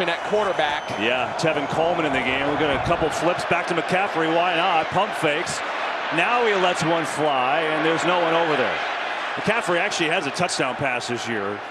option at quarterback. Yeah, Tevin Coleman in the game. We've got a couple flips back to McCaffrey. Why not? Pump fakes. Now he lets one fly, and there's no one over there. McCaffrey actually has a touchdown pass this year.